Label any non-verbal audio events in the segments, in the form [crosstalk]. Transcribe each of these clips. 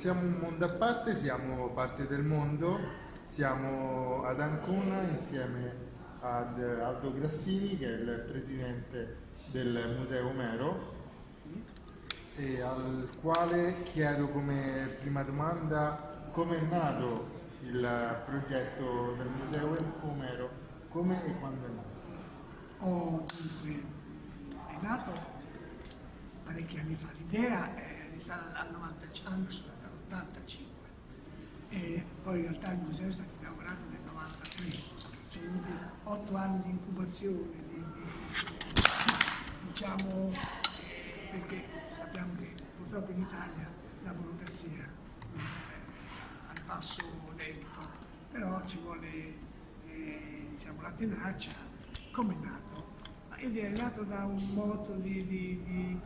siamo un mondo a parte, siamo parte del mondo, siamo ad Ancona insieme ad Aldo Grassini che è il presidente del Museo Omero e al quale chiedo come prima domanda come è nato il progetto del Museo Omero, come e quando è nato? Oh, è nato parecchi anni fa, l'idea risale al 85 e poi in realtà il museo è stato inaugurato nel 93, sono venuti otto anni di incubazione, di, di, diciamo, perché sappiamo che purtroppo in Italia la burocrazia è al passo lento, però ci vuole eh, diciamo, la tenacia, come è nato? Ed è nato da un moto di, di, di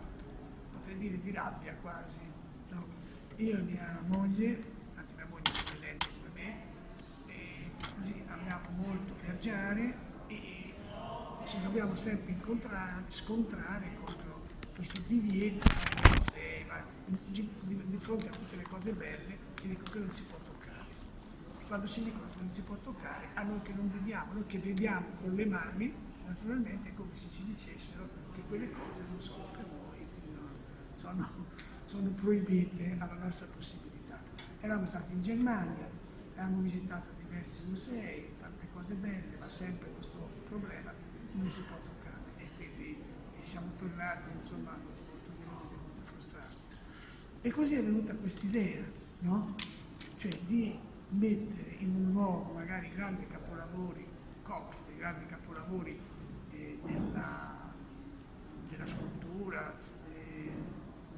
potrei dire di rabbia quasi. Io e mia moglie, anche mia moglie è eccellente come me, e così amiamo molto viaggiare e ci dobbiamo sempre scontrare contro musei, ma di, fronte a tutte le cose belle ti dico che non si può toccare. Quando si dicono che non si può toccare, a noi che non vediamo, noi che vediamo con le mani, naturalmente è come se ci dicessero che quelle cose non sono per noi, sono, sono proibite alla nostra possibilità. Eravamo stati in Germania, abbiamo visitato diversi musei, tante cose belle, ma sempre questo problema non si può toccare e quindi siamo tornati insomma molto delusi, molto frustrati. E così è venuta quest'idea, no? Cioè di mettere in un luogo magari grandi capolavori, copie dei grandi capolavori eh, della, della, scultura,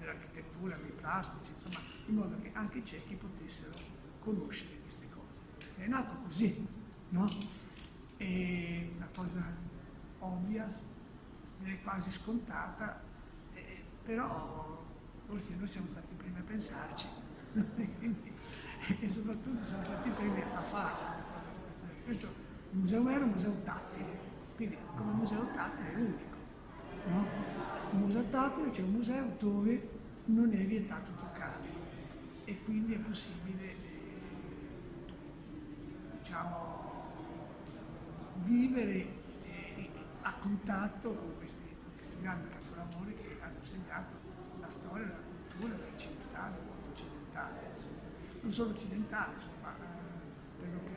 dell'architettura, dei plastici, insomma, in modo che anche i ciechi potessero conoscere queste cose. È nato così, no? È una cosa ovvia, quasi scontata, eh, però forse noi siamo stati i primi a pensarci [laughs] e soprattutto siamo stati i primi a farla. Questo il museo era un museo tattile, quindi come museo tattile è unico. No? Un museo tattile c'è un museo dove non è vietato toccare e quindi è possibile eh, diciamo, vivere eh, a contatto con questi, con questi grandi capolavori che hanno segnato la storia, la cultura della civiltà del mondo occidentale, non solo occidentale, ma eh, per lo più.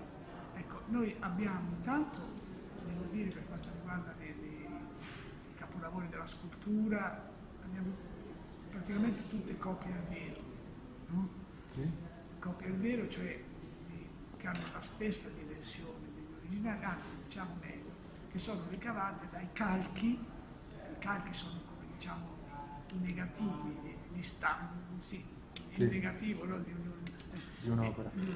Ecco, noi abbiamo intanto, devo dire per quanto riguarda le, le, i capolavori della scultura, abbiamo praticamente tutte copie al vero, no? sì. copie al vero, cioè eh, che hanno la stessa dimensione degli originali, anzi diciamo meglio, che sono ricavate dai calchi, i calchi sono come diciamo i negativi di, di stampo, sì, sì. il negativo no? di, di, un'opera, un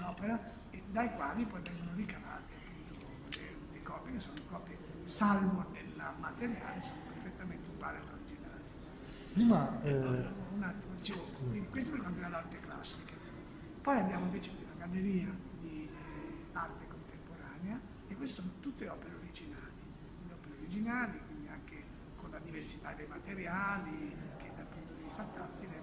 un dai quali poi vengono ricavate appunto le, le copie, che sono copie, salvo nel materiale, sono perfettamente uguali all'originale. Prima, eh... Un attimo, dicevo, quindi questo per quanto riguarda l'arte classica. Poi abbiamo invece una galleria di eh, arte contemporanea e queste sono tutte opere originali, le opere originali, quindi anche con la diversità dei materiali, che dal punto di vista tattile